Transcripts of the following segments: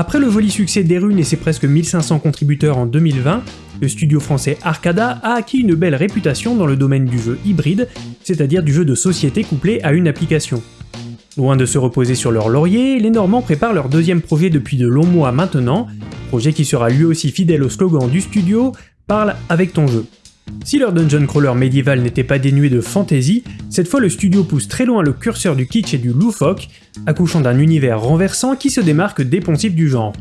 Après le joli succès des runes et ses presque 1500 contributeurs en 2020, le studio français Arcada a acquis une belle réputation dans le domaine du jeu hybride, c'est-à-dire du jeu de société couplé à une application. Loin de se reposer sur leur laurier, les Normands préparent leur deuxième projet depuis de longs mois maintenant, projet qui sera lui aussi fidèle au slogan du studio « Parle avec ton jeu ». Si leur dungeon crawler médiéval n'était pas dénué de fantaisie, cette fois le studio pousse très loin le curseur du kitsch et du loufoque, accouchant d'un univers renversant qui se démarque des du genre.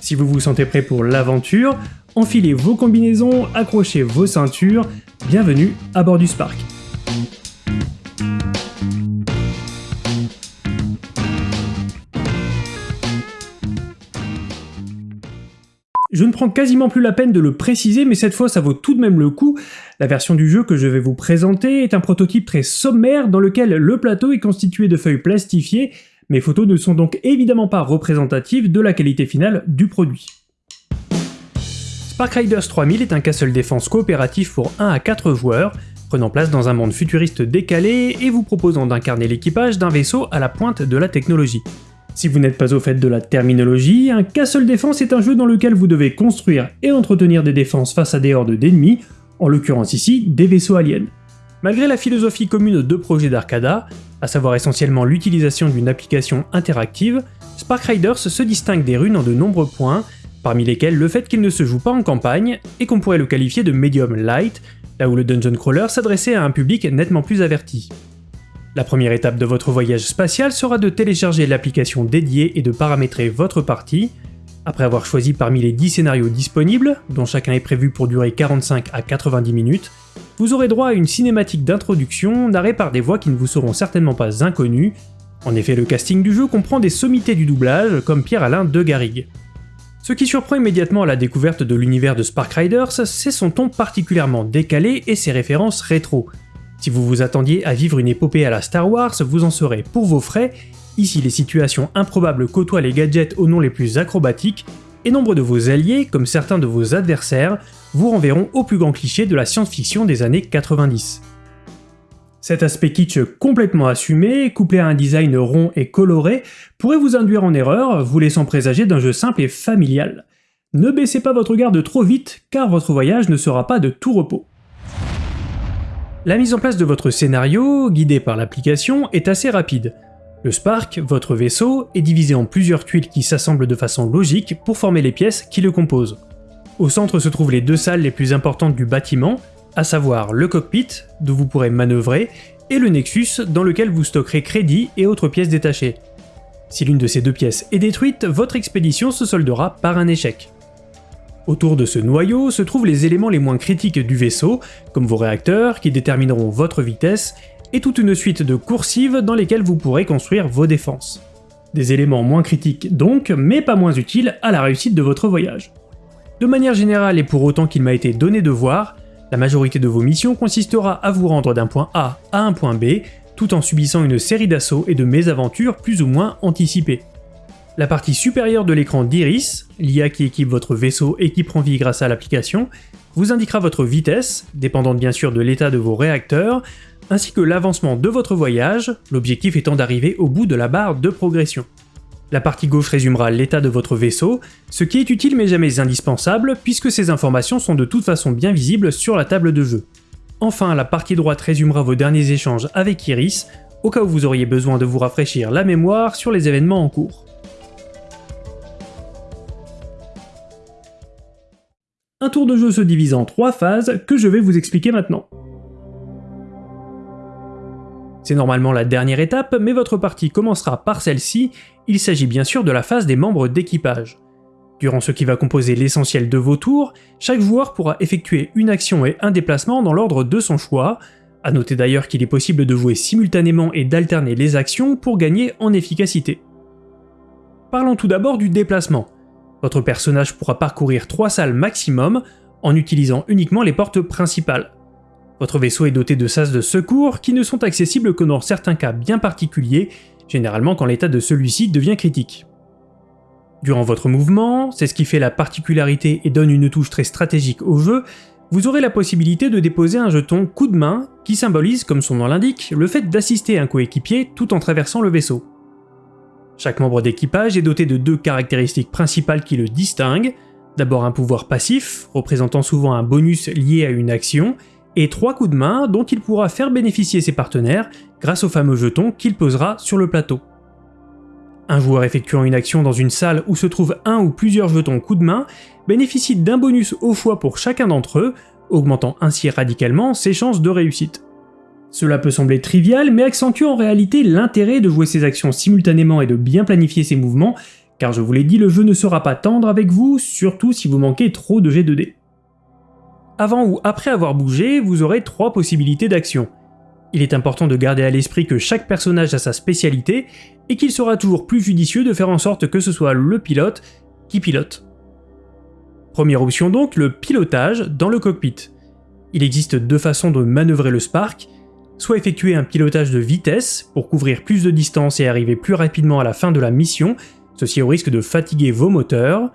Si vous vous sentez prêt pour l'aventure, enfilez vos combinaisons, accrochez vos ceintures, bienvenue à bord du Spark. Je ne prends quasiment plus la peine de le préciser, mais cette fois ça vaut tout de même le coup. La version du jeu que je vais vous présenter est un prototype très sommaire dans lequel le plateau est constitué de feuilles plastifiées, mes photos ne sont donc évidemment pas représentatives de la qualité finale du produit. Spark Riders 3000 est un castle défense coopératif pour 1 à 4 joueurs, prenant place dans un monde futuriste décalé et vous proposant d'incarner l'équipage d'un vaisseau à la pointe de la technologie. Si vous n'êtes pas au fait de la terminologie, un Castle Défense est un jeu dans lequel vous devez construire et entretenir des défenses face à des hordes d'ennemis, en l'occurrence ici des vaisseaux aliens. Malgré la philosophie commune de projets d'Arcada, à savoir essentiellement l'utilisation d'une application interactive, Spark Riders se distingue des runes en de nombreux points, parmi lesquels le fait qu'il ne se joue pas en campagne, et qu'on pourrait le qualifier de medium light, là où le dungeon crawler s'adressait à un public nettement plus averti. La première étape de votre voyage spatial sera de télécharger l'application dédiée et de paramétrer votre partie. Après avoir choisi parmi les 10 scénarios disponibles, dont chacun est prévu pour durer 45 à 90 minutes, vous aurez droit à une cinématique d'introduction narrée par des voix qui ne vous seront certainement pas inconnues. En effet, le casting du jeu comprend des sommités du doublage, comme Pierre-Alain de Garrigue. Ce qui surprend immédiatement à la découverte de l'univers de Spark Riders, c'est son ton particulièrement décalé et ses références rétro. Si vous vous attendiez à vivre une épopée à la Star Wars, vous en serez pour vos frais, ici les situations improbables côtoient les gadgets aux noms les plus acrobatiques, et nombre de vos alliés, comme certains de vos adversaires, vous renverront au plus grand cliché de la science-fiction des années 90. Cet aspect kitsch complètement assumé, couplé à un design rond et coloré, pourrait vous induire en erreur, vous laissant présager d'un jeu simple et familial. Ne baissez pas votre garde trop vite, car votre voyage ne sera pas de tout repos. La mise en place de votre scénario, guidé par l'application, est assez rapide. Le Spark, votre vaisseau, est divisé en plusieurs tuiles qui s'assemblent de façon logique pour former les pièces qui le composent. Au centre se trouvent les deux salles les plus importantes du bâtiment, à savoir le cockpit, d'où vous pourrez manœuvrer, et le Nexus, dans lequel vous stockerez crédits et autres pièces détachées. Si l'une de ces deux pièces est détruite, votre expédition se soldera par un échec. Autour de ce noyau se trouvent les éléments les moins critiques du vaisseau, comme vos réacteurs qui détermineront votre vitesse, et toute une suite de coursives dans lesquelles vous pourrez construire vos défenses. Des éléments moins critiques donc, mais pas moins utiles à la réussite de votre voyage. De manière générale et pour autant qu'il m'a été donné de voir, la majorité de vos missions consistera à vous rendre d'un point A à un point B, tout en subissant une série d'assauts et de mésaventures plus ou moins anticipées. La partie supérieure de l'écran d'Iris, l'IA qui équipe votre vaisseau et qui prend vie grâce à l'application, vous indiquera votre vitesse, dépendante bien sûr de l'état de vos réacteurs, ainsi que l'avancement de votre voyage, l'objectif étant d'arriver au bout de la barre de progression. La partie gauche résumera l'état de votre vaisseau, ce qui est utile mais jamais indispensable puisque ces informations sont de toute façon bien visibles sur la table de jeu. Enfin, la partie droite résumera vos derniers échanges avec Iris, au cas où vous auriez besoin de vous rafraîchir la mémoire sur les événements en cours. Un tour de jeu se divise en trois phases que je vais vous expliquer maintenant. C'est normalement la dernière étape, mais votre partie commencera par celle-ci, il s'agit bien sûr de la phase des membres d'équipage. Durant ce qui va composer l'essentiel de vos tours, chaque joueur pourra effectuer une action et un déplacement dans l'ordre de son choix, à noter d'ailleurs qu'il est possible de jouer simultanément et d'alterner les actions pour gagner en efficacité. Parlons tout d'abord du déplacement. Votre personnage pourra parcourir 3 salles maximum en utilisant uniquement les portes principales. Votre vaisseau est doté de sas de secours qui ne sont accessibles que dans certains cas bien particuliers, généralement quand l'état de celui-ci devient critique. Durant votre mouvement, c'est ce qui fait la particularité et donne une touche très stratégique au jeu, vous aurez la possibilité de déposer un jeton coup de main qui symbolise, comme son nom l'indique, le fait d'assister un coéquipier tout en traversant le vaisseau. Chaque membre d'équipage est doté de deux caractéristiques principales qui le distinguent. D'abord un pouvoir passif, représentant souvent un bonus lié à une action, et trois coups de main dont il pourra faire bénéficier ses partenaires grâce au fameux jeton qu'il posera sur le plateau. Un joueur effectuant une action dans une salle où se trouvent un ou plusieurs jetons coup de main bénéficie d'un bonus au choix pour chacun d'entre eux, augmentant ainsi radicalement ses chances de réussite. Cela peut sembler trivial, mais accentue en réalité l'intérêt de jouer ses actions simultanément et de bien planifier ses mouvements, car je vous l'ai dit, le jeu ne sera pas tendre avec vous, surtout si vous manquez trop de g 2 d Avant ou après avoir bougé, vous aurez trois possibilités d'action. Il est important de garder à l'esprit que chaque personnage a sa spécialité, et qu'il sera toujours plus judicieux de faire en sorte que ce soit le pilote qui pilote. Première option donc, le pilotage dans le cockpit. Il existe deux façons de manœuvrer le Spark, soit effectuer un pilotage de vitesse pour couvrir plus de distance et arriver plus rapidement à la fin de la mission, ceci au risque de fatiguer vos moteurs,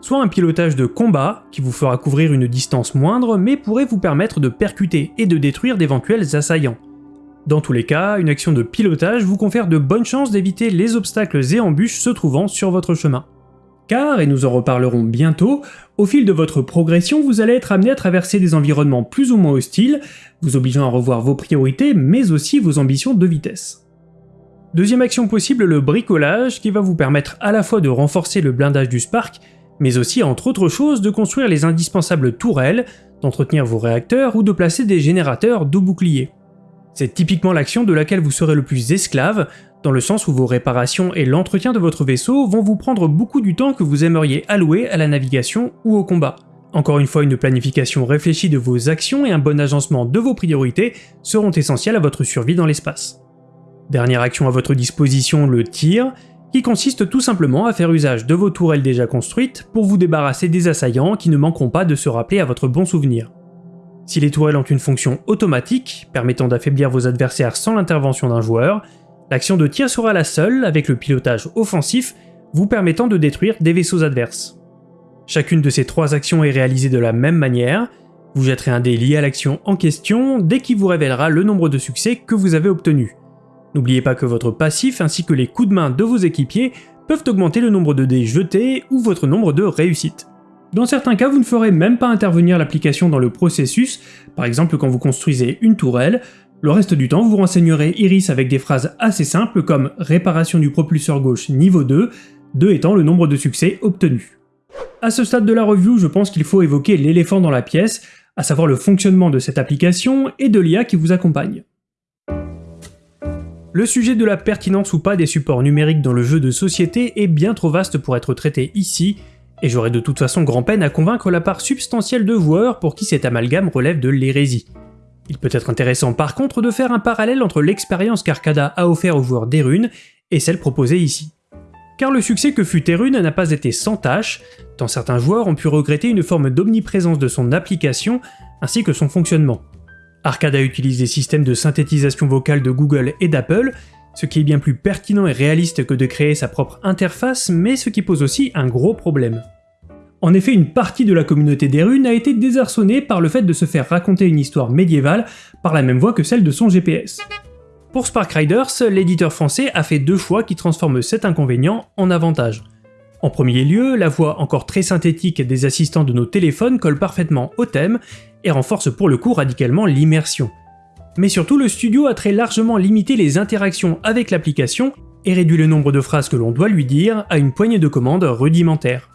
soit un pilotage de combat qui vous fera couvrir une distance moindre mais pourrait vous permettre de percuter et de détruire d'éventuels assaillants. Dans tous les cas, une action de pilotage vous confère de bonnes chances d'éviter les obstacles et embûches se trouvant sur votre chemin. Car, et nous en reparlerons bientôt, au fil de votre progression, vous allez être amené à traverser des environnements plus ou moins hostiles, vous obligeant à revoir vos priorités, mais aussi vos ambitions de vitesse. Deuxième action possible, le bricolage, qui va vous permettre à la fois de renforcer le blindage du Spark, mais aussi, entre autres choses, de construire les indispensables tourelles, d'entretenir vos réacteurs ou de placer des générateurs de boucliers. C'est typiquement l'action de laquelle vous serez le plus esclave, dans le sens où vos réparations et l'entretien de votre vaisseau vont vous prendre beaucoup du temps que vous aimeriez allouer à la navigation ou au combat. Encore une fois, une planification réfléchie de vos actions et un bon agencement de vos priorités seront essentiels à votre survie dans l'espace. Dernière action à votre disposition, le tir, qui consiste tout simplement à faire usage de vos tourelles déjà construites pour vous débarrasser des assaillants qui ne manqueront pas de se rappeler à votre bon souvenir. Si les tourelles ont une fonction automatique, permettant d'affaiblir vos adversaires sans l'intervention d'un joueur, l'action de tir sera la seule, avec le pilotage offensif, vous permettant de détruire des vaisseaux adverses. Chacune de ces trois actions est réalisée de la même manière, vous jetterez un dé lié à l'action en question dès qu'il vous révélera le nombre de succès que vous avez obtenu. N'oubliez pas que votre passif ainsi que les coups de main de vos équipiers peuvent augmenter le nombre de dés jetés ou votre nombre de réussites. Dans certains cas, vous ne ferez même pas intervenir l'application dans le processus, par exemple quand vous construisez une tourelle, le reste du temps vous renseignerez Iris avec des phrases assez simples comme « réparation du propulseur gauche niveau 2 », 2 étant le nombre de succès obtenus. À ce stade de la review, je pense qu'il faut évoquer l'éléphant dans la pièce, à savoir le fonctionnement de cette application et de l'IA qui vous accompagne. Le sujet de la pertinence ou pas des supports numériques dans le jeu de société est bien trop vaste pour être traité ici, et j'aurais de toute façon grand peine à convaincre la part substantielle de joueurs pour qui cet amalgame relève de l'hérésie. Il peut être intéressant par contre de faire un parallèle entre l'expérience qu'Arcada a offert aux joueurs d'Erune et celle proposée ici. Car le succès que fut Erune n'a pas été sans tâche, tant certains joueurs ont pu regretter une forme d'omniprésence de son application ainsi que son fonctionnement. Arcada utilise des systèmes de synthétisation vocale de Google et d'Apple, ce qui est bien plus pertinent et réaliste que de créer sa propre interface, mais ce qui pose aussi un gros problème. En effet, une partie de la communauté des runes a été désarçonnée par le fait de se faire raconter une histoire médiévale par la même voie que celle de son GPS. Pour Spark Riders, l'éditeur français a fait deux choix qui transforment cet inconvénient en avantage. En premier lieu, la voix encore très synthétique des assistants de nos téléphones colle parfaitement au thème et renforce pour le coup radicalement l'immersion. Mais surtout, le studio a très largement limité les interactions avec l'application et réduit le nombre de phrases que l'on doit lui dire à une poignée de commandes rudimentaires.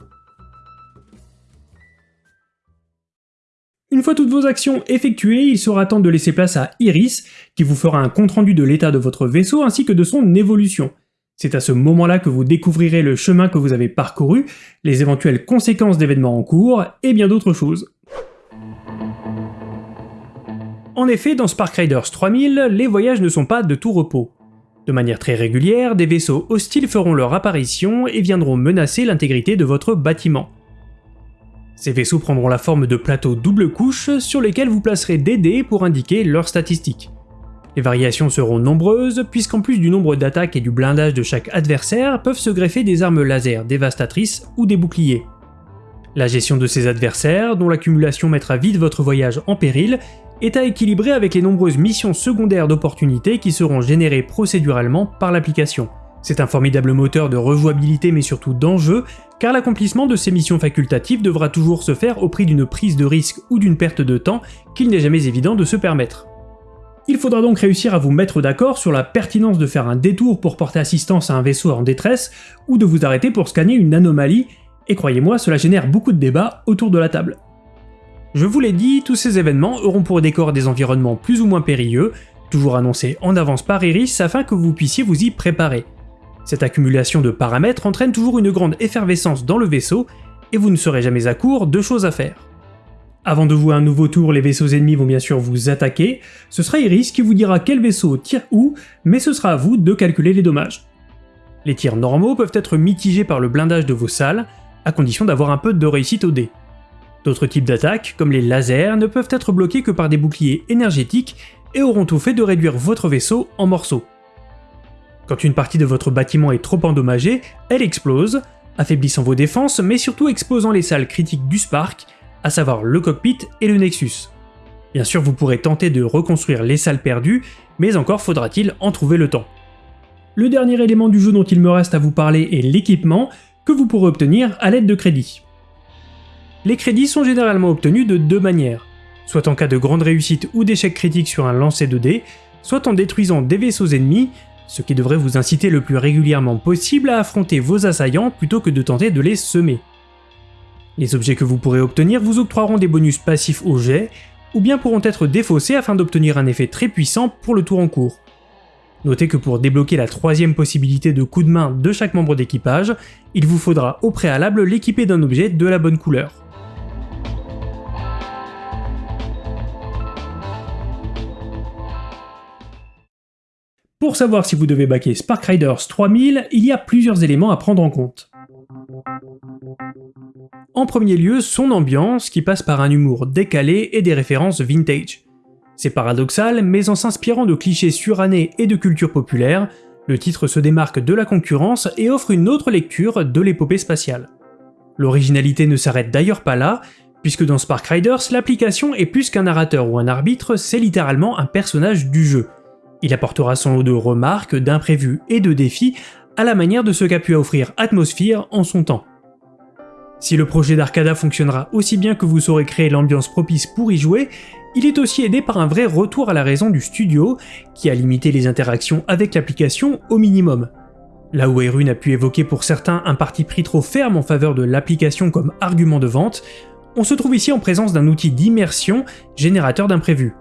Une fois toutes vos actions effectuées, il sera temps de laisser place à Iris, qui vous fera un compte-rendu de l'état de votre vaisseau ainsi que de son évolution. C'est à ce moment-là que vous découvrirez le chemin que vous avez parcouru, les éventuelles conséquences d'événements en cours, et bien d'autres choses. En effet, dans Spark Riders 3000, les voyages ne sont pas de tout repos. De manière très régulière, des vaisseaux hostiles feront leur apparition et viendront menacer l'intégrité de votre bâtiment. Ces vaisseaux prendront la forme de plateaux double couche sur lesquels vous placerez des dés pour indiquer leurs statistiques. Les variations seront nombreuses, puisqu'en plus du nombre d'attaques et du blindage de chaque adversaire, peuvent se greffer des armes laser dévastatrices ou des boucliers. La gestion de ces adversaires, dont l'accumulation mettra vite votre voyage en péril, est à équilibrer avec les nombreuses missions secondaires d'opportunités qui seront générées procéduralement par l'application. C'est un formidable moteur de rejouabilité mais surtout d'enjeu, car l'accomplissement de ces missions facultatives devra toujours se faire au prix d'une prise de risque ou d'une perte de temps qu'il n'est jamais évident de se permettre. Il faudra donc réussir à vous mettre d'accord sur la pertinence de faire un détour pour porter assistance à un vaisseau en détresse, ou de vous arrêter pour scanner une anomalie, et croyez-moi, cela génère beaucoup de débats autour de la table. Je vous l'ai dit, tous ces événements auront pour décor des environnements plus ou moins périlleux, toujours annoncés en avance par Iris afin que vous puissiez vous y préparer. Cette accumulation de paramètres entraîne toujours une grande effervescence dans le vaisseau, et vous ne serez jamais à court de choses à faire. Avant de jouer un nouveau tour, les vaisseaux ennemis vont bien sûr vous attaquer, ce sera Iris qui vous dira quel vaisseau tire où, mais ce sera à vous de calculer les dommages. Les tirs normaux peuvent être mitigés par le blindage de vos salles, à condition d'avoir un peu de réussite au dé. D'autres types d'attaques, comme les lasers, ne peuvent être bloqués que par des boucliers énergétiques et auront tout fait de réduire votre vaisseau en morceaux. Quand une partie de votre bâtiment est trop endommagée, elle explose, affaiblissant vos défenses, mais surtout exposant les salles critiques du Spark, à savoir le cockpit et le Nexus. Bien sûr, vous pourrez tenter de reconstruire les salles perdues, mais encore faudra-t-il en trouver le temps. Le dernier élément du jeu dont il me reste à vous parler est l'équipement, que vous pourrez obtenir à l'aide de crédits. Les crédits sont généralement obtenus de deux manières, soit en cas de grande réussite ou d'échec critique sur un lancer de dés, soit en détruisant des vaisseaux ennemis, ce qui devrait vous inciter le plus régulièrement possible à affronter vos assaillants plutôt que de tenter de les semer. Les objets que vous pourrez obtenir vous octroieront des bonus passifs au jet, ou bien pourront être défaussés afin d'obtenir un effet très puissant pour le tour en cours. Notez que pour débloquer la troisième possibilité de coup de main de chaque membre d'équipage, il vous faudra au préalable l'équiper d'un objet de la bonne couleur. Pour savoir si vous devez baquer Spark Riders 3000, il y a plusieurs éléments à prendre en compte. En premier lieu, son ambiance qui passe par un humour décalé et des références vintage. C'est paradoxal, mais en s'inspirant de clichés surannés et de culture populaire, le titre se démarque de la concurrence et offre une autre lecture de l'épopée spatiale. L'originalité ne s'arrête d'ailleurs pas là, puisque dans Spark Riders, l'application est plus qu'un narrateur ou un arbitre, c'est littéralement un personnage du jeu. Il apportera son lot de remarques, d'imprévus et de défis à la manière de ce qu'a pu offrir Atmosphere en son temps. Si le projet d'Arcada fonctionnera aussi bien que vous saurez créer l'ambiance propice pour y jouer, il est aussi aidé par un vrai retour à la raison du studio, qui a limité les interactions avec l'application au minimum. Là où Erun a pu évoquer pour certains un parti pris trop ferme en faveur de l'application comme argument de vente, on se trouve ici en présence d'un outil d'immersion générateur d'imprévus.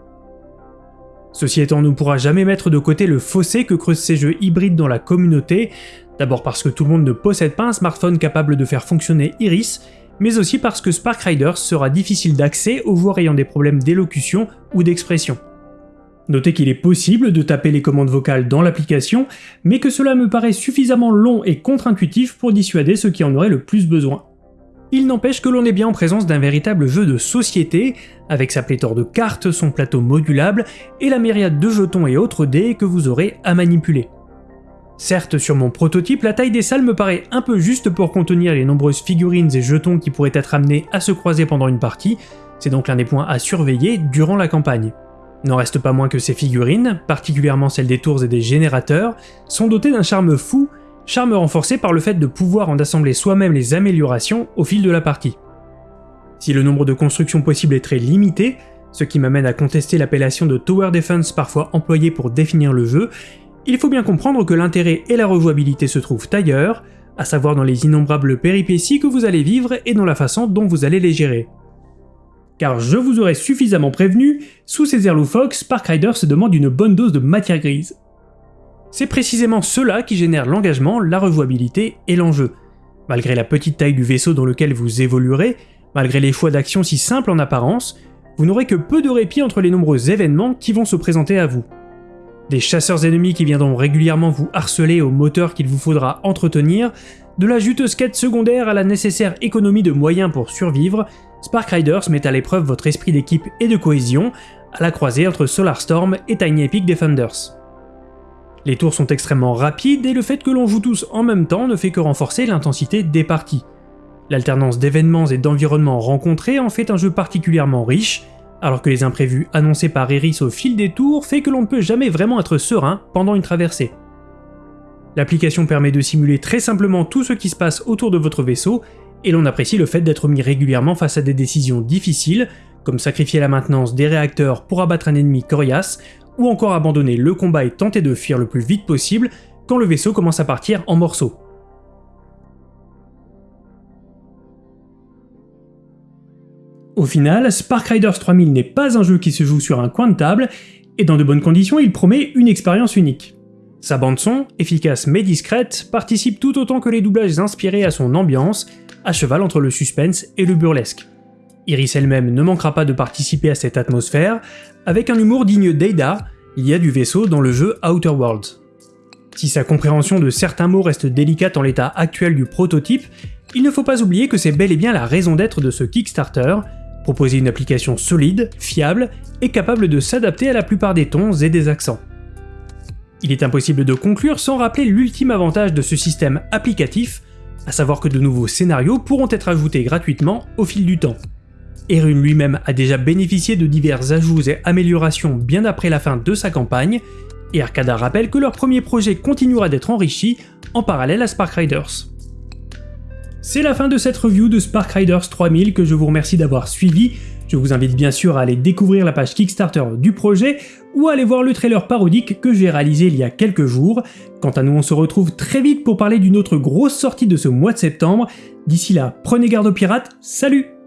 Ceci étant, on ne pourra jamais mettre de côté le fossé que creusent ces jeux hybrides dans la communauté, d'abord parce que tout le monde ne possède pas un smartphone capable de faire fonctionner Iris, mais aussi parce que Spark Riders sera difficile d'accès aux joueurs ayant des problèmes d'élocution ou d'expression. Notez qu'il est possible de taper les commandes vocales dans l'application, mais que cela me paraît suffisamment long et contre-intuitif pour dissuader ceux qui en auraient le plus besoin. Il n'empêche que l'on est bien en présence d'un véritable jeu de société, avec sa pléthore de cartes, son plateau modulable et la myriade de jetons et autres dés que vous aurez à manipuler. Certes, sur mon prototype, la taille des salles me paraît un peu juste pour contenir les nombreuses figurines et jetons qui pourraient être amenés à se croiser pendant une partie, c'est donc l'un des points à surveiller durant la campagne. N'en reste pas moins que ces figurines, particulièrement celles des tours et des générateurs, sont dotées d'un charme fou charme renforcé par le fait de pouvoir en assembler soi-même les améliorations au fil de la partie. Si le nombre de constructions possibles est très limité, ce qui m'amène à contester l'appellation de Tower Defense parfois employée pour définir le jeu, il faut bien comprendre que l'intérêt et la rejouabilité se trouvent ailleurs, à savoir dans les innombrables péripéties que vous allez vivre et dans la façon dont vous allez les gérer. Car je vous aurais suffisamment prévenu, sous ces airs loufoques, Spark Rider se demande une bonne dose de matière grise. C'est précisément cela qui génère l'engagement, la rejouabilité et l'enjeu. Malgré la petite taille du vaisseau dans lequel vous évoluerez, malgré les choix d'action si simples en apparence, vous n'aurez que peu de répit entre les nombreux événements qui vont se présenter à vous. Des chasseurs ennemis qui viendront régulièrement vous harceler au moteur qu'il vous faudra entretenir, de la juteuse quête secondaire à la nécessaire économie de moyens pour survivre, Spark Riders met à l'épreuve votre esprit d'équipe et de cohésion, à la croisée entre Solarstorm et Tiny Epic Defenders. Les tours sont extrêmement rapides et le fait que l'on joue tous en même temps ne fait que renforcer l'intensité des parties. L'alternance d'événements et d'environnements rencontrés en fait un jeu particulièrement riche, alors que les imprévus annoncés par Eris au fil des tours fait que l'on ne peut jamais vraiment être serein pendant une traversée. L'application permet de simuler très simplement tout ce qui se passe autour de votre vaisseau, et l'on apprécie le fait d'être mis régulièrement face à des décisions difficiles, comme sacrifier la maintenance des réacteurs pour abattre un ennemi coriace, ou encore abandonner le combat et tenter de fuir le plus vite possible quand le vaisseau commence à partir en morceaux. Au final, Spark Riders 3000 n'est pas un jeu qui se joue sur un coin de table, et dans de bonnes conditions, il promet une expérience unique. Sa bande son, efficace mais discrète, participe tout autant que les doublages inspirés à son ambiance, à cheval entre le suspense et le burlesque. Iris elle-même ne manquera pas de participer à cette atmosphère, avec un humour digne d'Ada, il y a du vaisseau dans le jeu Outer Worlds. Si sa compréhension de certains mots reste délicate en l'état actuel du prototype, il ne faut pas oublier que c'est bel et bien la raison d'être de ce Kickstarter, proposer une application solide, fiable et capable de s'adapter à la plupart des tons et des accents. Il est impossible de conclure sans rappeler l'ultime avantage de ce système applicatif, à savoir que de nouveaux scénarios pourront être ajoutés gratuitement au fil du temps. Erun lui-même a déjà bénéficié de divers ajouts et améliorations bien après la fin de sa campagne, et Arcada rappelle que leur premier projet continuera d'être enrichi en parallèle à Spark Riders. C'est la fin de cette review de Spark Riders 3000 que je vous remercie d'avoir suivi. Je vous invite bien sûr à aller découvrir la page Kickstarter du projet ou à aller voir le trailer parodique que j'ai réalisé il y a quelques jours. Quant à nous, on se retrouve très vite pour parler d'une autre grosse sortie de ce mois de septembre. D'ici là, prenez garde aux pirates, salut